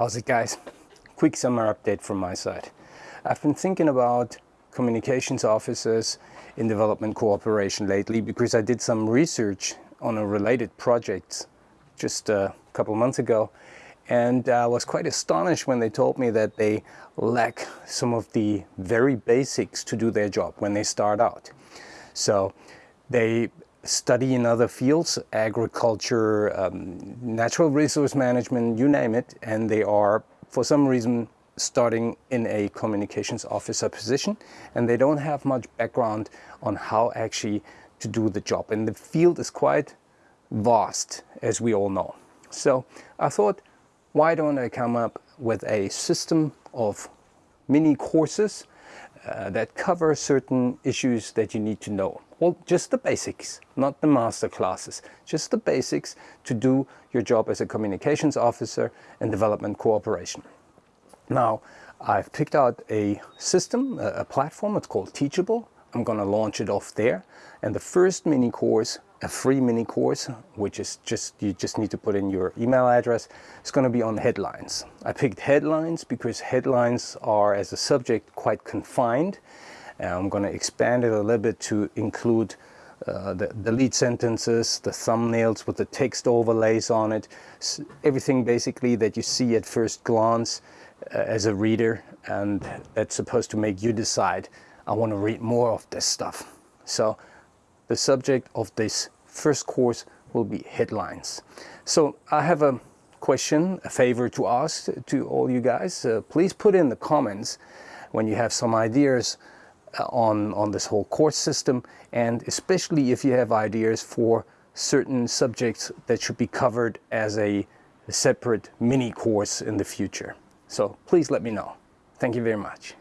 How's it guys? Quick summer update from my side. I've been thinking about communications officers in development cooperation lately because I did some research on a related project just a couple months ago and I was quite astonished when they told me that they lack some of the very basics to do their job when they start out. So they study in other fields, agriculture, um, natural resource management, you name it, and they are, for some reason, starting in a communications officer position, and they don't have much background on how actually to do the job. And the field is quite vast, as we all know. So I thought, why don't I come up with a system of mini courses uh, that cover certain issues that you need to know. Well, just the basics, not the master classes, just the basics to do your job as a communications officer and development cooperation. Now, I've picked out a system, a, platform, it's called Teachable. I'm gonna launch it off there. And the first mini course, a free mini course, which is just, you just need to put in your email address, it's gonna be on headlines. I picked headlines because headlines are, as a subject, quite confined I'm going to expand it a little bit to include uh, the, the, lead sentences, the thumbnails with the text overlays on it, everything basically that you see at first glance uh, as a reader and that's supposed to make you decide, I want to read more of this stuff. So the subject of this first course will be headlines. So I have a question, a favor to ask to all you guys. Uh, please put in the comments when you have some ideas uh, on, on this whole course system and especially if you have ideas for certain subjects that should be covered as a, a separate mini course in the future. So please let me know. Thank you very much.